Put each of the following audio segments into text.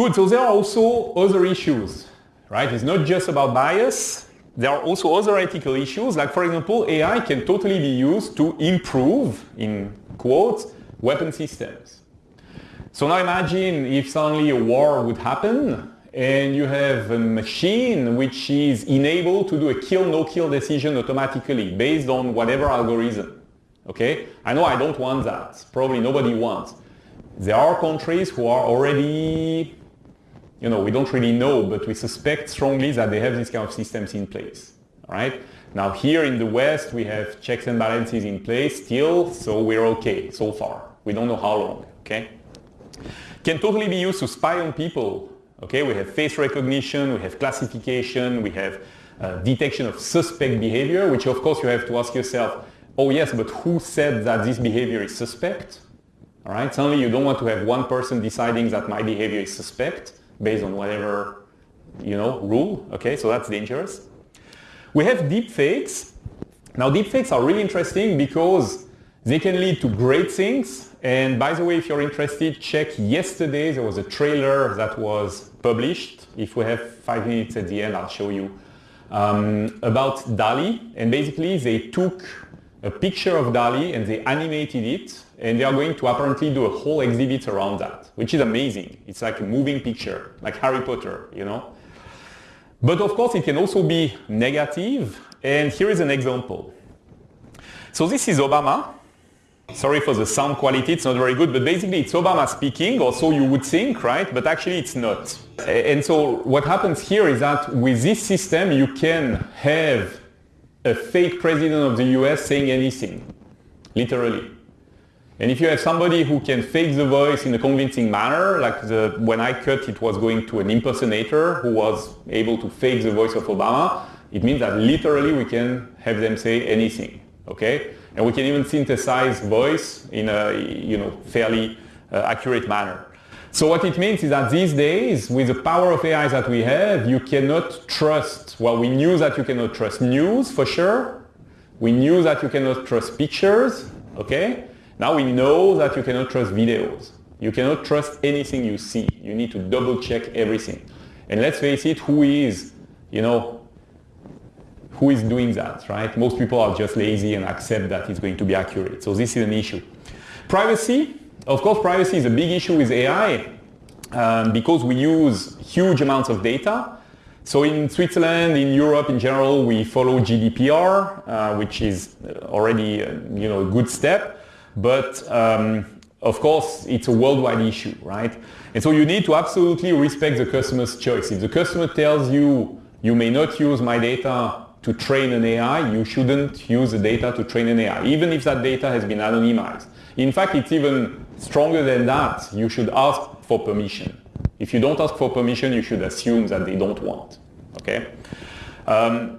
Good, so there are also other issues, right? It's not just about bias. There are also other ethical issues, like for example, AI can totally be used to improve, in quotes, weapon systems. So now imagine if suddenly a war would happen and you have a machine which is enabled to do a kill no kill decision automatically based on whatever algorithm. Okay? I know I don't want that. Probably nobody wants. There are countries who are already, you know, we don't really know, but we suspect strongly that they have these kind of systems in place. right? Now here in the West, we have checks and balances in place still, so we're okay so far. We don't know how long, okay? Can totally be used to spy on people Okay, we have face recognition, we have classification, we have uh, detection of suspect behavior, which of course you have to ask yourself, oh yes, but who said that this behavior is suspect? All right, suddenly you don't want to have one person deciding that my behavior is suspect based on whatever, you know, rule. Okay, so that's dangerous. We have deepfakes. Now deepfakes are really interesting because they can lead to great things and by the way, if you're interested, check yesterday. There was a trailer that was published. If we have five minutes at the end, I'll show you. Um, about Dalí. And basically, they took a picture of Dalí and they animated it. And they are going to apparently do a whole exhibit around that, which is amazing. It's like a moving picture, like Harry Potter, you know. But of course, it can also be negative. And here is an example. So this is Obama Sorry for the sound quality, it's not very good, but basically it's Obama speaking, or so you would think, right? But actually it's not. And so what happens here is that with this system you can have a fake president of the US saying anything, literally. And if you have somebody who can fake the voice in a convincing manner, like the, when I cut it was going to an impersonator who was able to fake the voice of Obama, it means that literally we can have them say anything, okay? And we can even synthesize voice in a you know, fairly uh, accurate manner. So what it means is that these days, with the power of AI that we have, you cannot trust, well, we knew that you cannot trust news for sure. We knew that you cannot trust pictures, okay? Now we know that you cannot trust videos. You cannot trust anything you see. You need to double check everything. And let's face it, who is, you know, who is doing that, right? Most people are just lazy and accept that it's going to be accurate. So this is an issue. Privacy, of course, privacy is a big issue with AI um, because we use huge amounts of data. So in Switzerland, in Europe in general, we follow GDPR, uh, which is already uh, you know, a good step. But um, of course, it's a worldwide issue, right? And so you need to absolutely respect the customer's choice. If the customer tells you, you may not use my data to train an AI, you shouldn't use the data to train an AI, even if that data has been anonymized. In fact, it's even stronger than that. You should ask for permission. If you don't ask for permission, you should assume that they don't want. Okay? Um,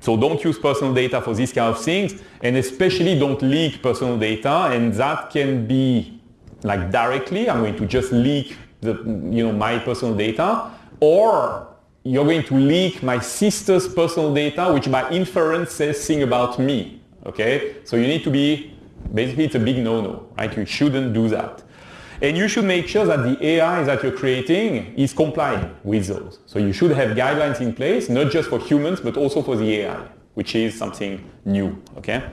so don't use personal data for these kind of things, and especially don't leak personal data, and that can be like directly, I'm going to just leak the, you know, my personal data, or you're going to leak my sister's personal data, which by inference says thing about me. Okay? So you need to be, basically it's a big no-no, right? You shouldn't do that. And you should make sure that the AI that you're creating is complying with those. So you should have guidelines in place, not just for humans, but also for the AI, which is something new, okay?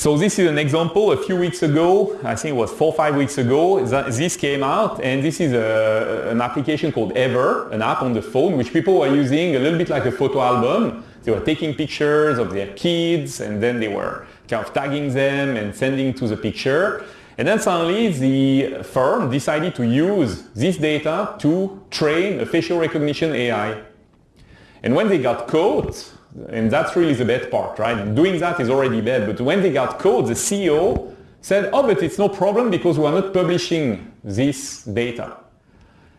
So this is an example. A few weeks ago, I think it was four or five weeks ago, this came out and this is a, an application called Ever, an app on the phone which people were using a little bit like a photo album. They were taking pictures of their kids and then they were kind of tagging them and sending to the picture. And then suddenly the firm decided to use this data to train a facial recognition AI. And when they got caught, and that's really the bad part, right? Doing that is already bad, but when they got caught, the CEO said, oh, but it's no problem because we are not publishing this data.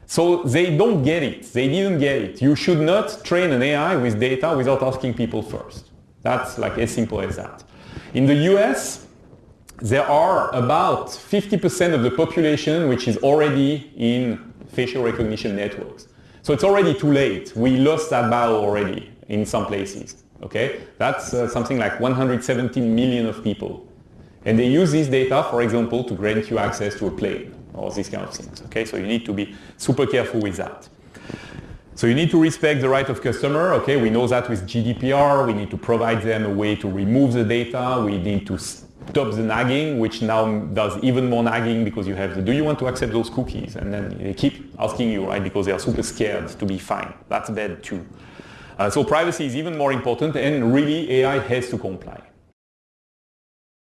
So they don't get it. They didn't get it. You should not train an AI with data without asking people first. That's like as simple as that. In the US, there are about 50% of the population which is already in facial recognition networks. So it's already too late. We lost that battle already in some places. Okay, that's uh, something like 117 million of people. And they use this data, for example, to grant you access to a plane. or these kind of things. Okay, so you need to be super careful with that. So you need to respect the right of customer. Okay, we know that with GDPR. We need to provide them a way to remove the data. We need to stop the nagging, which now does even more nagging because you have the, do you want to accept those cookies? And then they keep asking you, right, because they are super scared to be fine. That's bad too. Uh, so privacy is even more important and really AI has to comply.